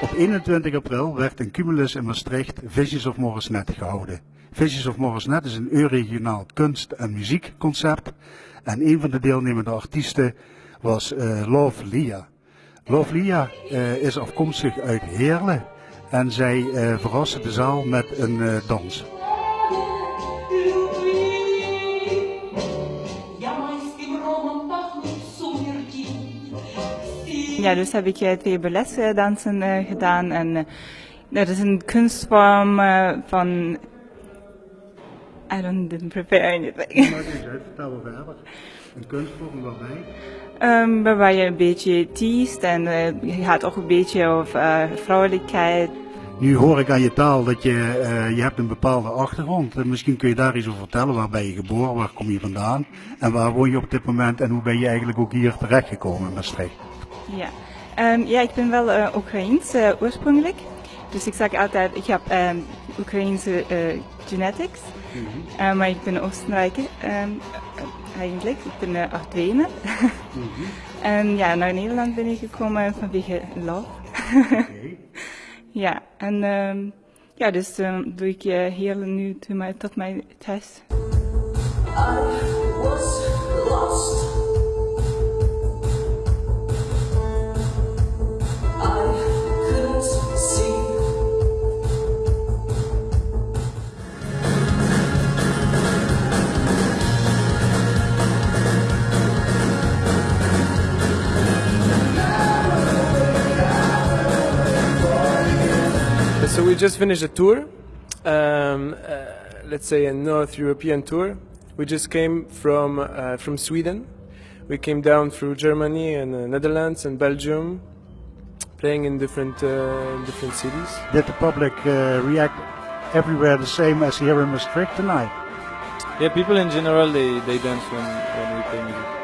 Op 21 april werd in Cumulus in Maastricht Visions of Morrisnet gehouden. Visions of Morrisnet is een euregionaal kunst- en muziekconcept. En een van de deelnemende artiesten was eh, Love Lia. Love Lia eh, is afkomstig uit Heerlen. En zij eh verraste de zaal met een dans. Ja, dus heb ik eh, twee balletdansen eh, gedaan. En eh, dat is een kunstvorm van... I don't didn't prepare anything. Vertel we verder. Een kunstvorm waarbij? Ehm, waarbij je een beetje teest en je gaat ook een beetje over vrouwelijkheid. Nu hoor ik aan je taal dat je, je hebt een bepaalde achtergrond. En misschien kun je daar iets over vertellen. Waar ben je geboren? Waar kom je vandaan? En waar woon je op dit moment? En hoe ben je eigenlijk ook hier terechtgekomen in Maastricht? Ja. Ehm, ja, ik ben wel uh, Oekraïens eh, oorspronkelijk. Dus ik zeg altijd, ik heb ehm Oekraïense eh, genetics. Eh, maar ik ben Oostenrijker ehm, eh, eigenlijk. Ik ben uh, en ja, naar Nederland ben ik gekomen vanwege love. ja, en ja, dus doe ik hier nu tot mijn, tot mijn thuis. So we just finished a tour, um, uh, let's say a North European tour. We just came from uh, from Sweden. We came down through Germany and uh, Netherlands and Belgium, playing in different uh, different cities. Did the public uh, react everywhere the same as here in Maastricht tonight? Yeah, people in general they, they dance when, when we play music.